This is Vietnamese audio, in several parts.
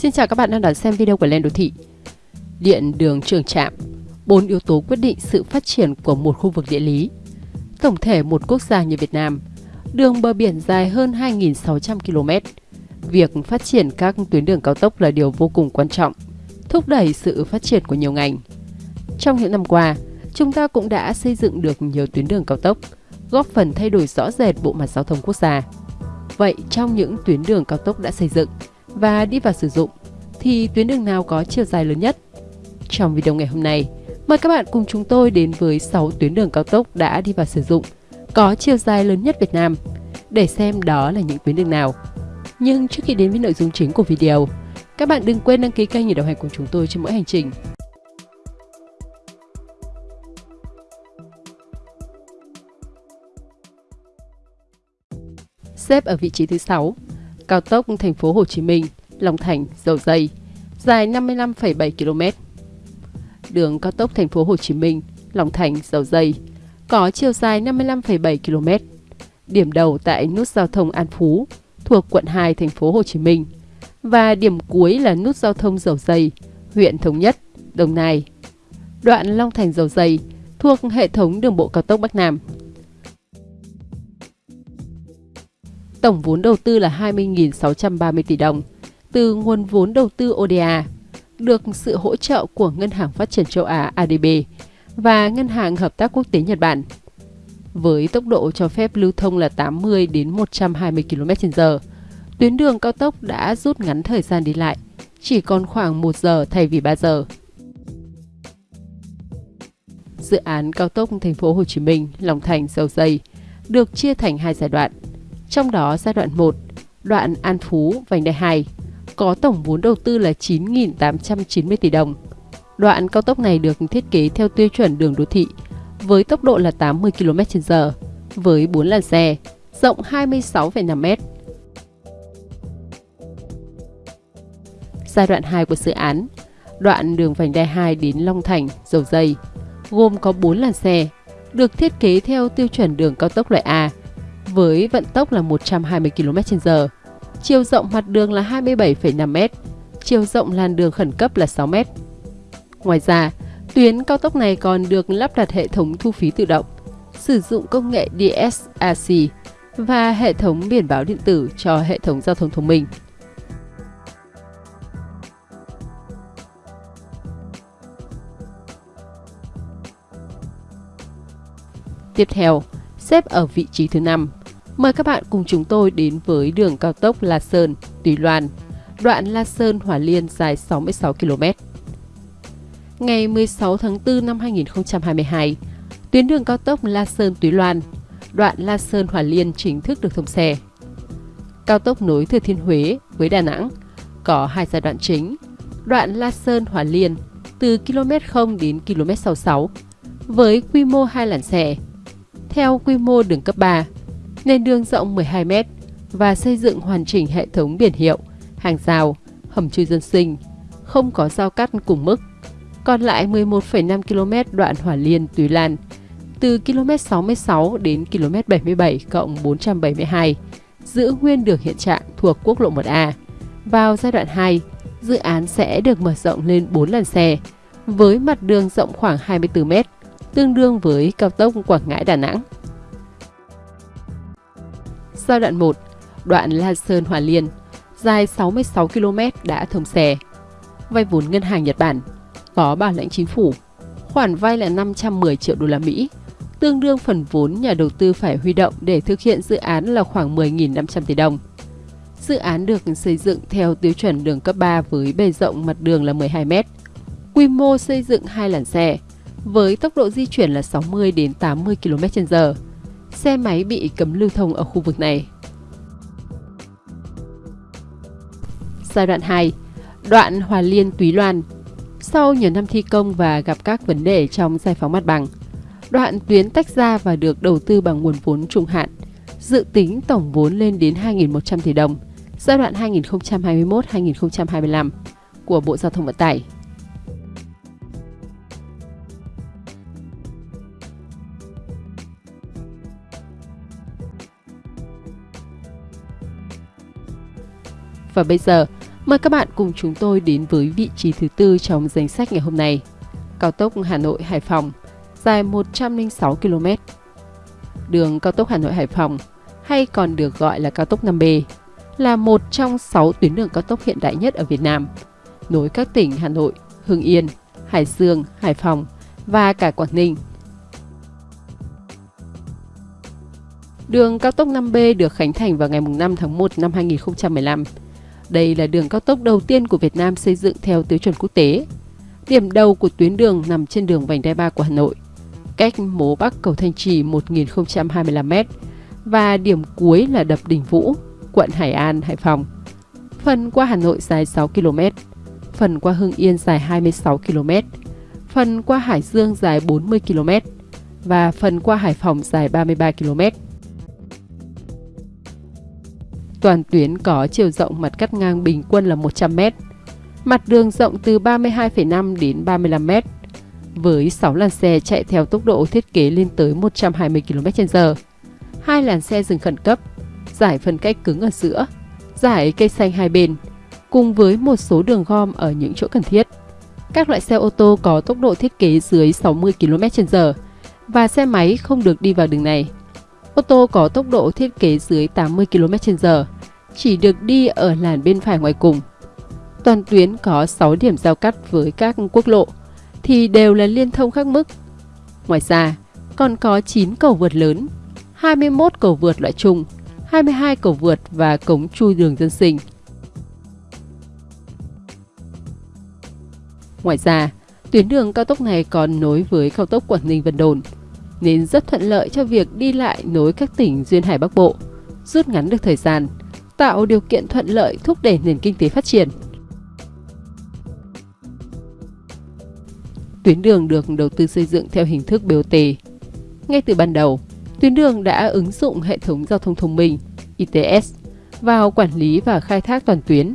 Xin chào các bạn đang đón xem video của Lên Đô Thị. Điện đường trường trạm, bốn yếu tố quyết định sự phát triển của một khu vực địa lý. Tổng thể một quốc gia như Việt Nam, đường bờ biển dài hơn 2.600 km. Việc phát triển các tuyến đường cao tốc là điều vô cùng quan trọng, thúc đẩy sự phát triển của nhiều ngành. Trong những năm qua, chúng ta cũng đã xây dựng được nhiều tuyến đường cao tốc, góp phần thay đổi rõ rệt bộ mặt giao thông quốc gia. Vậy trong những tuyến đường cao tốc đã xây dựng và đi vào sử dụng thì tuyến đường nào có chiều dài lớn nhất? Trong video ngày hôm nay, mời các bạn cùng chúng tôi đến với 6 tuyến đường cao tốc đã đi vào sử dụng, có chiều dài lớn nhất Việt Nam, để xem đó là những tuyến đường nào. Nhưng trước khi đến với nội dung chính của video, các bạn đừng quên đăng ký kênh để đồng hành cùng chúng tôi trên mỗi hành trình. Xếp ở vị trí thứ 6, cao tốc thành phố Hồ Chí Minh, Long Thành, Dầu Dây, dài 55,7 km. Đường cao tốc thành phố Hồ Chí Minh, Long Thành, Dầu Dây có chiều dài 55,7 km. Điểm đầu tại nút giao thông An Phú thuộc quận 2 thành phố Hồ Chí Minh và điểm cuối là nút giao thông Dầu Dây, huyện Thống Nhất, Đồng Nai. Đoạn Long Thành Dầu Dây thuộc hệ thống đường bộ cao tốc Bắc Nam. Tổng vốn đầu tư là 20.630 tỷ đồng từ nguồn vốn đầu tư ODA, được sự hỗ trợ của Ngân hàng Phát triển châu Á ADB và Ngân hàng Hợp tác Quốc tế Nhật Bản. Với tốc độ cho phép lưu thông là 80 đến 120 km/h, tuyến đường cao tốc đã rút ngắn thời gian đi lại, chỉ còn khoảng 1 giờ thay vì 3 giờ. Dự án cao tốc thành phố Hồ Chí Minh, Long Thành, Dầu Dây được chia thành hai giai đoạn. Trong đó giai đoạn 1, đoạn An Phú, vành đai 2 có tổng vốn đầu tư là 9.890 tỷ đồng. Đoạn cao tốc này được thiết kế theo tiêu chuẩn đường đô thị với tốc độ là 80 km/h với 4 làn xe, rộng 26,5 m. Giai đoạn 2 của dự án, đoạn đường vành đai 2 đến Long Thành, Dầu Dây, gồm có 4 làn xe, được thiết kế theo tiêu chuẩn đường cao tốc loại A với vận tốc là 120 km/h chiều rộng mặt đường là 27,5 m, chiều rộng làn đường khẩn cấp là 6 m. Ngoài ra, tuyến cao tốc này còn được lắp đặt hệ thống thu phí tự động, sử dụng công nghệ DSRC và hệ thống biển báo điện tử cho hệ thống giao thông thông minh. Tiếp theo, xếp ở vị trí thứ 5 Mời các bạn cùng chúng tôi đến với đường cao tốc La Sơn, Tùy Loan, đoạn La Sơn Hòa Liên dài 66 km. Ngày 16 tháng 4 năm 2022, tuyến đường cao tốc La Sơn Túy Loan, đoạn La Sơn Hòa Liên chính thức được thông xe. Cao tốc nối Thừa Thiên Huế với Đà Nẵng có hai giai đoạn chính. Đoạn La Sơn Hòa Liên từ km 0 đến km 66 với quy mô hai làn xe. Theo quy mô đường cấp 3, nền đường rộng 12 m và xây dựng hoàn chỉnh hệ thống biển hiệu, hàng rào, hầm chui dân sinh, không có giao cắt cùng mức. Còn lại 11,5 km đoạn Hỏa Liên Túy Lan từ km 66 đến km 77 cộng 472 giữ nguyên được hiện trạng thuộc quốc lộ 1A. Vào giai đoạn 2, dự án sẽ được mở rộng lên 4 làn xe với mặt đường rộng khoảng 24 m, tương đương với cao tốc Quảng Ngãi Đà Nẵng. Giai đoạn 1, đoạn La Sơn Hòa Liên, dài 66 km đã thông xe. Vay vốn ngân hàng Nhật Bản, có bảo lãnh chính phủ. Khoản vay là 510 triệu đô la Mỹ, tương đương phần vốn nhà đầu tư phải huy động để thực hiện dự án là khoảng 10.500 tỷ đồng. Dự án được xây dựng theo tiêu chuẩn đường cấp 3 với bề rộng mặt đường là 12 m. Quy mô xây dựng hai làn xe với tốc độ di chuyển là 60 đến 80 km/h xe máy bị cấm lưu thông ở khu vực này. Giai đoạn 2, đoạn Hòa Liên Túy Loan. Sau nhiều năm thi công và gặp các vấn đề trong giải phóng mặt bằng, đoạn tuyến tách ra và được đầu tư bằng nguồn vốn trung hạn, dự tính tổng vốn lên đến 2.100 tỷ đồng, giai đoạn 2021-2025 của Bộ Giao thông Vận tải. Và bây giờ, Mời các bạn cùng chúng tôi đến với vị trí thứ tư trong danh sách ngày hôm nay. Cao tốc Hà Nội Hải Phòng dài 106 km. Đường cao tốc Hà Nội Hải Phòng hay còn được gọi là cao tốc 5B là một trong 6 tuyến đường cao tốc hiện đại nhất ở Việt Nam, nối các tỉnh Hà Nội, Hưng Yên, Hải Dương, Hải Phòng và cả Quảng Ninh. Đường cao tốc 5B được khánh thành vào ngày 5 tháng 1 năm 2015. Đây là đường cao tốc đầu tiên của Việt Nam xây dựng theo tiêu chuẩn quốc tế. Điểm đầu của tuyến đường nằm trên đường vành đai 3 của Hà Nội, cách mố Bắc cầu Thanh Trì 1025m và điểm cuối là đập Đình Vũ, quận Hải An, Hải Phòng. Phần qua Hà Nội dài 6 km, phần qua Hưng Yên dài 26 km, phần qua Hải Dương dài 40 km và phần qua Hải Phòng dài 33 km. Toàn tuyến có chiều rộng mặt cắt ngang bình quân là 100 m, mặt đường rộng từ 32,5 đến 35 m, với 6 làn xe chạy theo tốc độ thiết kế lên tới 120 km/h, hai làn xe dừng khẩn cấp, giải phân cách cứng ở giữa, giải cây xanh hai bên, cùng với một số đường gom ở những chỗ cần thiết. Các loại xe ô tô có tốc độ thiết kế dưới 60 km/h và xe máy không được đi vào đường này. Ô tô có tốc độ thiết kế dưới 80 km/h chỉ được đi ở làn bên phải ngoài cùng. Toàn tuyến có 6 điểm giao cắt với các quốc lộ thì đều là liên thông khác mức. Ngoài ra, còn có 9 cầu vượt lớn, 21 cầu vượt loại trung, 22 cầu vượt và cống chui đường dân sinh. Ngoài ra, tuyến đường cao tốc này còn nối với cao tốc Quảng Ninh Vân Đồn, nên rất thuận lợi cho việc đi lại nối các tỉnh duyên hải Bắc Bộ, rút ngắn được thời gian, tạo điều kiện thuận lợi thúc đẩy nền kinh tế phát triển. Tuyến đường được đầu tư xây dựng theo hình thức BOT. Ngay từ ban đầu, tuyến đường đã ứng dụng hệ thống giao thông thông minh ITS vào quản lý và khai thác toàn tuyến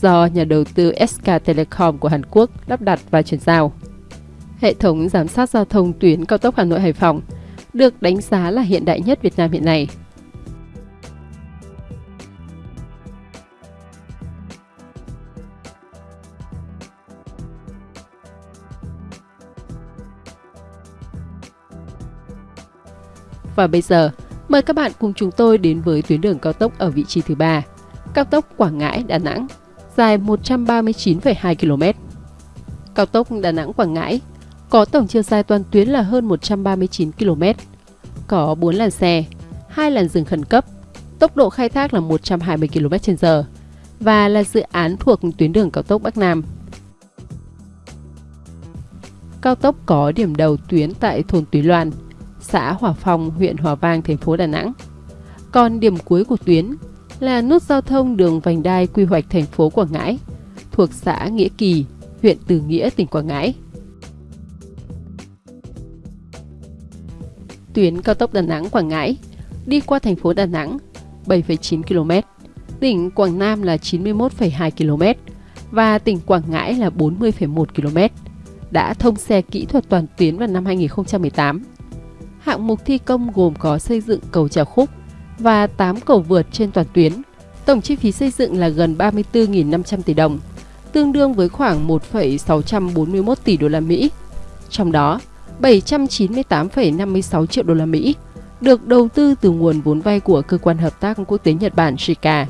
do nhà đầu tư SK Telecom của Hàn Quốc lắp đặt và chuyển giao. Hệ thống giám sát giao thông tuyến cao tốc Hà Nội Hải Phòng được đánh giá là hiện đại nhất Việt Nam hiện nay. Và bây giờ, mời các bạn cùng chúng tôi đến với tuyến đường cao tốc ở vị trí thứ ba, cao tốc Quảng Ngãi – Đà Nẵng, dài 139,2 km. Cao tốc Đà Nẵng – Quảng Ngãi có tổng chiều dài toàn tuyến là hơn 139 km, có 4 làn xe, 2 làn dừng khẩn cấp, tốc độ khai thác là 120 km/h và là dự án thuộc tuyến đường cao tốc Bắc Nam. Cao tốc có điểm đầu tuyến tại thôn Túy Loan, xã Hòa Phong, huyện Hòa Vang, thành phố Đà Nẵng. Còn điểm cuối của tuyến là nút giao thông đường vành đai quy hoạch thành phố Quảng Ngãi, thuộc xã Nghĩa Kỳ, huyện Từ Nghĩa, tỉnh Quảng Ngãi. Tuyến cao tốc Đà Nẵng Quảng Ngãi đi qua thành phố Đà Nẵng 7,9 km, tỉnh Quảng Nam là 91,2 km và tỉnh Quảng Ngãi là 40,1 km. Đã thông xe kỹ thuật toàn tuyến vào năm 2018. Hạng mục thi công gồm có xây dựng cầu treo khúc và 8 cầu vượt trên toàn tuyến. Tổng chi phí xây dựng là gần 34.500 tỷ đồng, tương đương với khoảng 1,641 tỷ đô la Mỹ. Trong đó, 798,56 triệu đô la Mỹ được đầu tư từ nguồn vốn vay của cơ quan hợp tác quốc tế Nhật Bản JICA,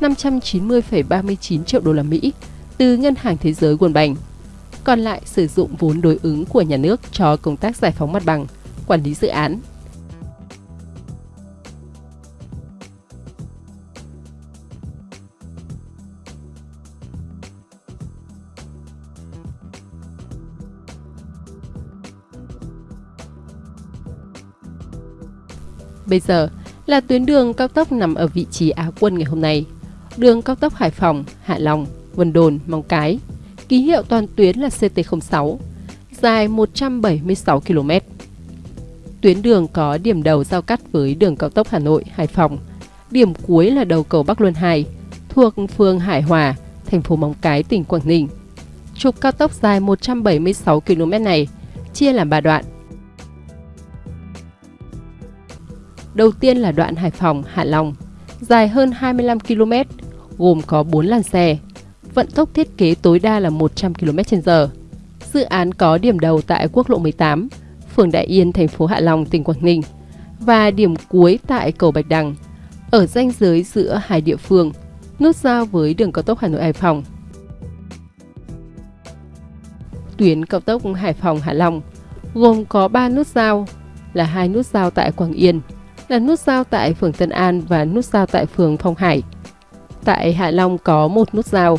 590,39 triệu đô la Mỹ từ Ngân hàng Thế giới World Bank. Còn lại sử dụng vốn đối ứng của nhà nước cho công tác giải phóng mặt bằng, quản lý dự án. Bây giờ là tuyến đường cao tốc nằm ở vị trí Á quân ngày hôm nay. Đường cao tốc Hải Phòng, Hạ Long, Vân Đồn, Móng Cái. Ký hiệu toàn tuyến là CT06, dài 176 km. Tuyến đường có điểm đầu giao cắt với đường cao tốc Hà Nội, Hải Phòng. Điểm cuối là đầu cầu Bắc Luân 2, thuộc phường Hải Hòa, thành phố Móng Cái, tỉnh Quảng Ninh. Trục cao tốc dài 176 km này chia làm 3 đoạn Đầu tiên là đoạn Hải Phòng – Hạ Long, dài hơn 25 km, gồm có 4 làn xe, vận tốc thiết kế tối đa là 100 km/h. Dự án có điểm đầu tại quốc lộ 18, phường Đại Yên, thành phố Hạ Long, tỉnh Quảng Ninh và điểm cuối tại cầu Bạch Đằng, ở ranh giới giữa hai địa phương, nút giao với đường cao tốc Hà Nội Hải Phòng. Tuyến cao tốc Hải Phòng Hạ Long gồm có 3 nút giao là hai nút giao tại Quảng Yên, là nút giao tại phường Tân An và nút giao tại phường Phong Hải. Tại Hạ Long có một nút giao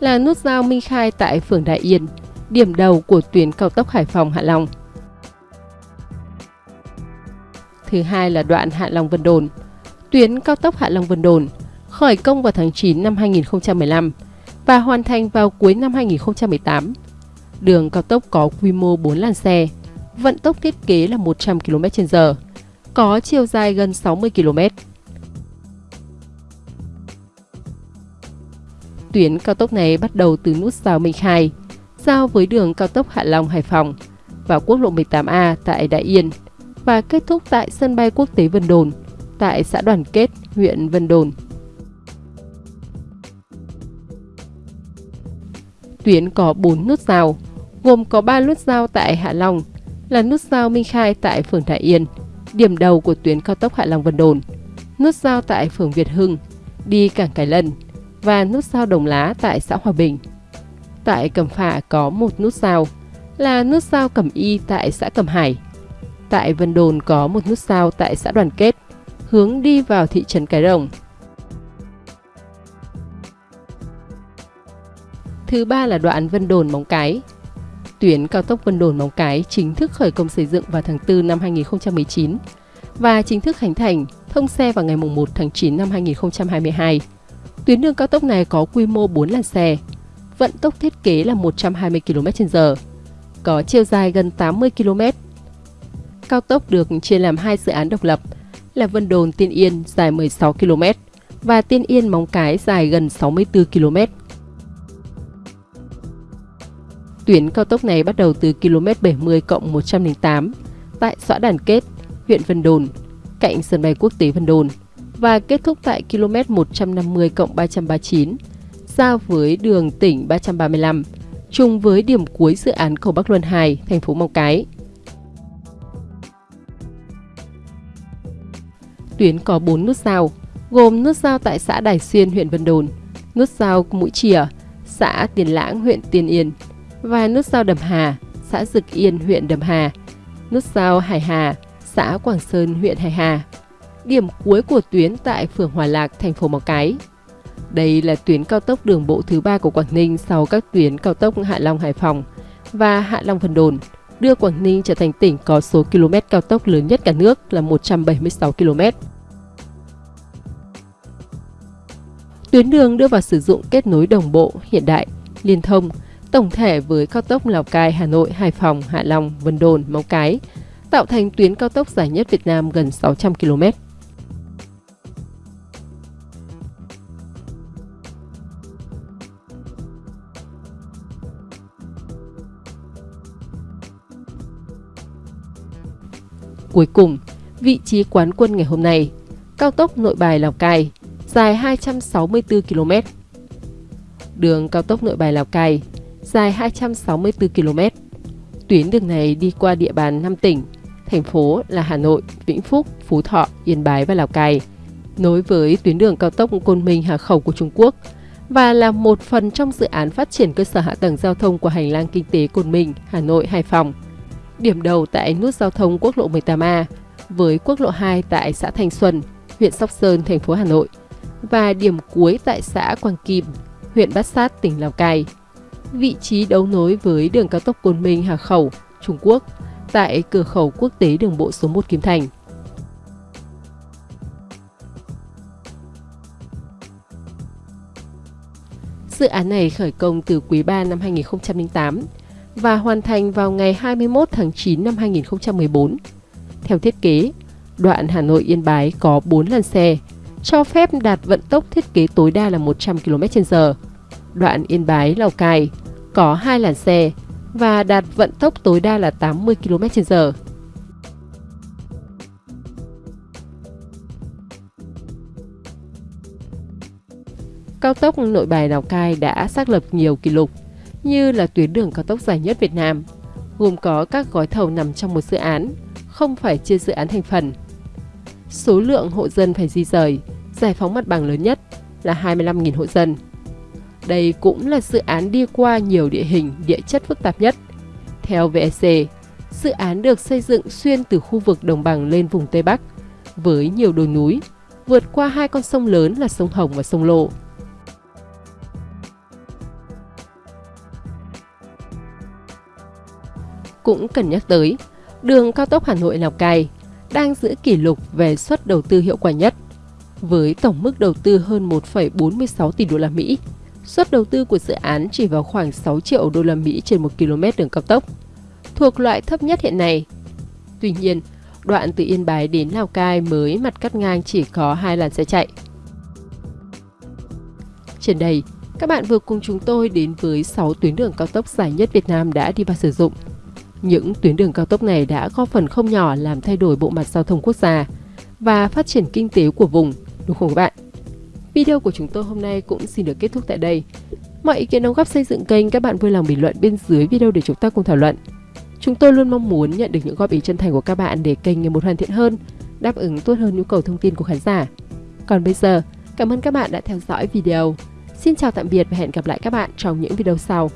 là nút giao Minh Khai tại phường Đại Yên, điểm đầu của tuyến cao tốc Hải Phòng Hạ Long. Thứ hai là đoạn Hạ Long Vân Đồn. Tuyến cao tốc Hạ Long Vân Đồn khởi công vào tháng 9 năm 2015 và hoàn thành vào cuối năm 2018. Đường cao tốc có quy mô 4 làn xe, vận tốc thiết kế là 100 km/h, có chiều dài gần 60 km. Tuyến cao tốc này bắt đầu từ nút giao Minh Khai, giao với đường cao tốc Hạ Long Hải Phòng và quốc lộ 18A tại Đại Yên và kết thúc tại sân bay quốc tế Vân Đồn tại xã Đoàn Kết, huyện Vân Đồn. Tuyến có 4 nút giao, gồm có 3 nút giao tại Hạ Long, là nút giao Minh Khai tại phường Đại Yên, điểm đầu của tuyến cao tốc Hạ Long Vân Đồn, nút giao tại phường Việt Hưng, đi cảng Cái Lân và nút giao Đồng Lá tại xã Hòa Bình. Tại Cẩm Phả có một nút giao là nút giao Cẩm Y tại xã Cẩm Hải. Tại Vân Đồn có một nút giao tại xã Đoàn Kết, hướng đi vào thị trấn Cái Rồng. Thứ ba là đoạn Vân Đồn Móng Cái. Tuyến cao tốc Vân Đồn Móng Cái chính thức khởi công xây dựng vào tháng 4 năm 2019 và chính thức khánh thành thông xe vào ngày 1 tháng 9 năm 2022. Tuyến đường cao tốc này có quy mô 4 làn xe, vận tốc thiết kế là 120 km/h, có chiều dài gần 80 km. Cao tốc được chia làm hai dự án độc lập là Vân Đồn Tiên Yên dài 16 km và Tiên Yên Móng Cái dài gần 64 km. Tuyến cao tốc này bắt đầu từ km 70 cộng 108 tại xã Đàn Kết, huyện Vân Đồn, cạnh sân bay quốc tế Vân Đồn và kết thúc tại km 150 cộng 339, giao với đường tỉnh 335, chung với điểm cuối dự án cầu Bắc Luân 2, thành phố Móng Cái. Tuyến có 4 nút giao, gồm nút giao tại xã Đài Xuyên, huyện Vân Đồn, nút giao Mũi Chìa, xã Tiền Lãng, huyện Tiền Yên và nút giao Đầm Hà, xã Dực Yên, huyện Đầm Hà, nút giao Hải Hà, xã Quảng Sơn, huyện Hải Hà. Điểm cuối của tuyến tại phường Hòa Lạc, thành phố Móng Cái. Đây là tuyến cao tốc đường bộ thứ ba của Quảng Ninh sau các tuyến cao tốc Hạ Long Hải Phòng và Hạ Long Vân Đồn, đưa Quảng Ninh trở thành tỉnh có số km cao tốc lớn nhất cả nước là 176 km. Tuyến đường đưa vào sử dụng kết nối đồng bộ, hiện đại, liên thông, tổng thể với cao tốc Lào Cai, Hà Nội, Hải Phòng, Hạ Long, Vân Đồn, Móng Cái, tạo thành tuyến cao tốc dài nhất Việt Nam gần 600 km. Cuối cùng, vị trí quán quân ngày hôm nay, cao tốc Nội Bài Lào Cai, dài 264 km. Đường cao tốc Nội Bài Lào Cai dài 264 km. Tuyến đường này đi qua địa bàn 5 tỉnh, thành phố là Hà Nội, Vĩnh Phúc, Phú Thọ, Yên Bái và Lào Cai, nối với tuyến đường cao tốc Côn Minh Hà Khẩu của Trung Quốc và là một phần trong dự án phát triển cơ sở hạ tầng giao thông của hành lang kinh tế Côn Minh, Hà Nội, Hải Phòng. Điểm đầu tại nút giao thông quốc lộ 18A với quốc lộ 2 tại xã Thanh Xuân, huyện Sóc Sơn, thành phố Hà Nội và điểm cuối tại xã Quang Kim, huyện Bát Sát, tỉnh Lào Cai vị trí đấu nối với đường cao tốc Côn Minh Hà Khẩu, Trung Quốc, tại cửa khẩu quốc tế đường bộ số 1 Kim Thành. Dự án này khởi công từ quý 3 năm 2008 và hoàn thành vào ngày 21 tháng 9 năm 2014. Theo thiết kế, đoạn Hà Nội Yên Bái có 4 làn xe, cho phép đạt vận tốc thiết kế tối đa là 100 km/h. Đoạn Yên Bái Lào Cai có hai làn xe và đạt vận tốc tối đa là 80 km/h. cao tốc nội bài Lào Cai đã xác lập nhiều kỷ lục, như là tuyến đường cao tốc dài nhất Việt Nam, gồm có các gói thầu nằm trong một dự án, không phải chia dự án thành phần. Số lượng hộ dân phải di rời, giải phóng mặt bằng lớn nhất là 25.000 hộ dân. Đây cũng là dự án đi qua nhiều địa hình, địa chất phức tạp nhất. Theo VEC, dự án được xây dựng xuyên từ khu vực đồng bằng lên vùng Tây Bắc, với nhiều đồi núi, vượt qua hai con sông lớn là sông Hồng và sông Lộ. Cũng cần nhắc tới, đường cao tốc Hà Nội Lào Cai đang giữ kỷ lục về suất đầu tư hiệu quả nhất với tổng mức đầu tư hơn 1,46 tỷ đô la Mỹ. Suất đầu tư của dự án chỉ vào khoảng 6 triệu đô la Mỹ trên 1 km đường cao tốc, thuộc loại thấp nhất hiện nay. Tuy nhiên, đoạn từ Yên Bái đến Lào Cai mới mặt cắt ngang chỉ có hai làn xe chạy. Trên đây, các bạn vừa cùng chúng tôi đến với 6 tuyến đường cao tốc dài nhất Việt Nam đã đi vào sử dụng. Những tuyến đường cao tốc này đã góp phần không nhỏ làm thay đổi bộ mặt giao thông quốc gia và phát triển kinh tế của vùng, đúng không các bạn? Video của chúng tôi hôm nay cũng xin được kết thúc tại đây. Mọi ý kiến đóng góp xây dựng kênh các bạn vui lòng bình luận bên dưới video để chúng ta cùng thảo luận. Chúng tôi luôn mong muốn nhận được những góp ý chân thành của các bạn để kênh ngày một hoàn thiện hơn, đáp ứng tốt hơn nhu cầu thông tin của khán giả. Còn bây giờ, cảm ơn các bạn đã theo dõi video. Xin chào tạm biệt và hẹn gặp lại các bạn trong những video sau.